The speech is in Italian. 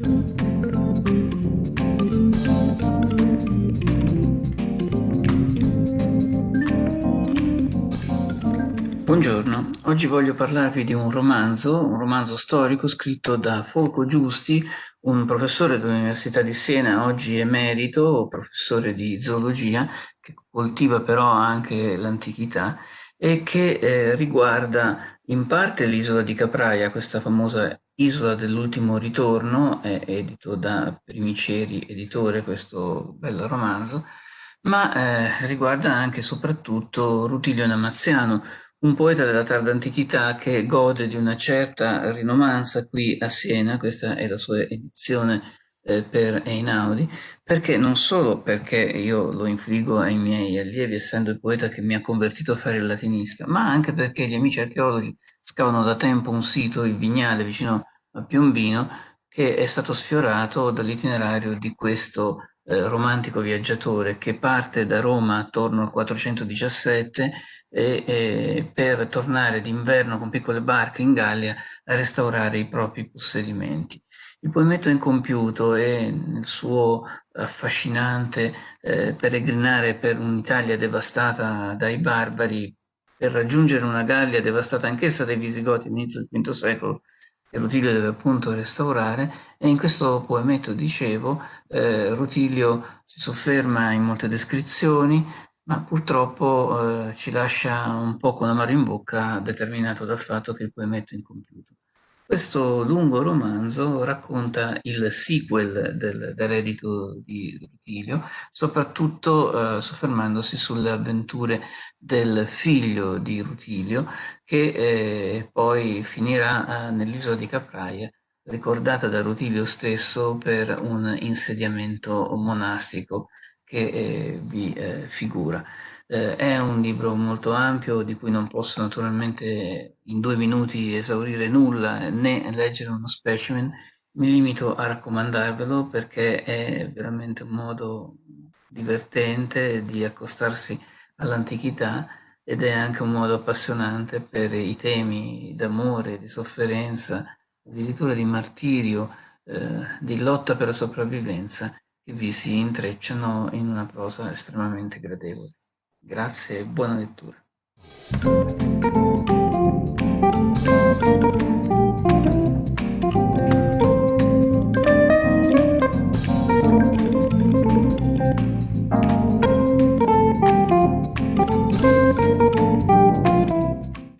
Buongiorno, oggi voglio parlarvi di un romanzo, un romanzo storico scritto da Folco Giusti, un professore dell'Università di Siena, oggi emerito, professore di zoologia, che coltiva però anche l'antichità e che eh, riguarda in parte l'isola di Capraia, questa famosa isola dell'ultimo ritorno, è edito da Primiceri Editore, questo bel romanzo, ma eh, riguarda anche e soprattutto Rutilio Namaziano, un poeta della tarda antichità che gode di una certa rinomanza qui a Siena, questa è la sua edizione eh, per Einaudi, perché non solo perché io lo infligo ai miei allievi, essendo il poeta che mi ha convertito a fare il latinista, ma anche perché gli amici archeologi scavano da tempo un sito, il Vignale, vicino a Piombino, che è stato sfiorato dall'itinerario di questo eh, romantico viaggiatore che parte da Roma attorno al 417 e, e per tornare d'inverno con piccole barche in Gallia a restaurare i propri possedimenti. Il poemetto incompiuto e nel suo affascinante eh, peregrinare per un'Italia devastata dai barbari per raggiungere una Gallia devastata anch'essa dai Visigoti all'inizio del V secolo Rutilio deve appunto restaurare e in questo poemetto, dicevo, eh, Rutilio si sofferma in molte descrizioni, ma purtroppo eh, ci lascia un po' con amaro in bocca determinato dal fatto che il poemetto è incompiuto. Questo lungo romanzo racconta il sequel del, dell'edito di Rutilio, soprattutto eh, soffermandosi sulle avventure del figlio di Rutilio, che eh, poi finirà eh, nell'isola di Capraia, ricordata da Rutilio stesso per un insediamento monastico che eh, vi eh, figura. Eh, è un libro molto ampio di cui non posso naturalmente in due minuti esaurire nulla né leggere uno specimen, mi limito a raccomandarvelo perché è veramente un modo divertente di accostarsi all'antichità ed è anche un modo appassionante per i temi d'amore, di sofferenza, addirittura di martirio, eh, di lotta per la sopravvivenza vi si intrecciano in una prosa estremamente gradevole. Grazie e buona lettura.